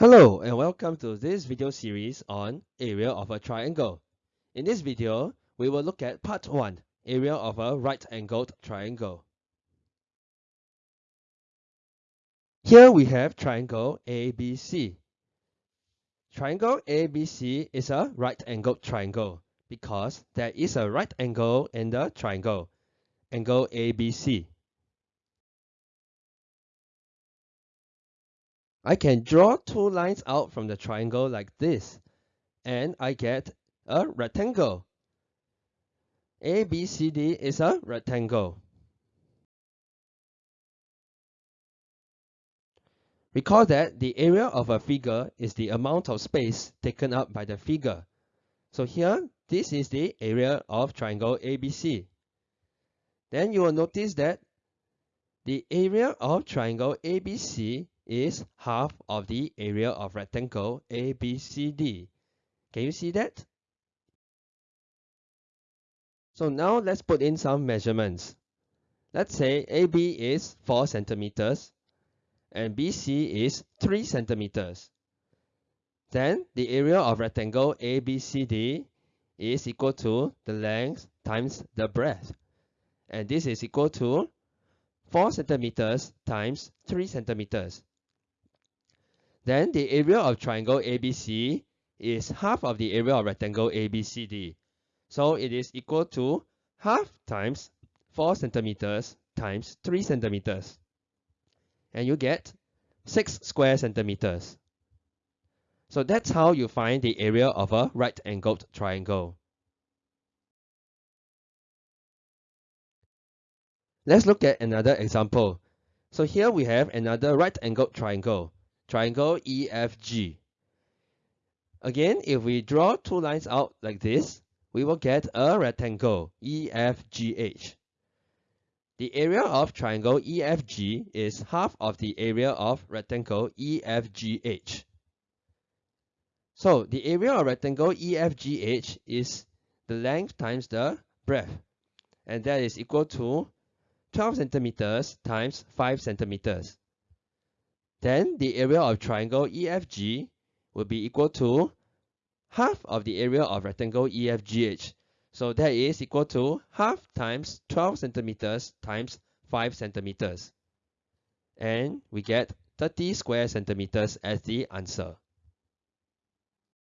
Hello and welcome to this video series on area of a triangle. In this video, we will look at part 1, area of a right-angled triangle. Here we have triangle ABC. Triangle ABC is a right-angled triangle because there is a right angle in the triangle, angle ABC. I can draw two lines out from the triangle like this, and I get a rectangle. ABCD is a rectangle. Recall that the area of a figure is the amount of space taken up by the figure. So here, this is the area of triangle ABC. Then you will notice that the area of triangle ABC is half of the area of rectangle ABCD. Can you see that? So now let's put in some measurements. Let's say AB is 4 centimeters and BC is 3 centimeters. Then the area of rectangle ABCD is equal to the length times the breadth. And this is equal to 4 centimeters times 3 centimeters. Then the area of triangle ABC is half of the area of rectangle ABCD. So it is equal to half times 4 centimeters times 3 centimeters. And you get 6 square centimeters. So that's how you find the area of a right-angled triangle. Let's look at another example. So here we have another right-angled triangle triangle EFG. Again, if we draw two lines out like this, we will get a rectangle EFGH. The area of triangle EFG is half of the area of rectangle EFGH. So the area of rectangle EFGH is the length times the breadth, and that is equal to 12 centimeters times 5 centimeters. Then the area of triangle EFG will be equal to half of the area of rectangle EFGH. So that is equal to half times 12 centimeters times 5 centimeters. And we get 30 square centimeters as the answer.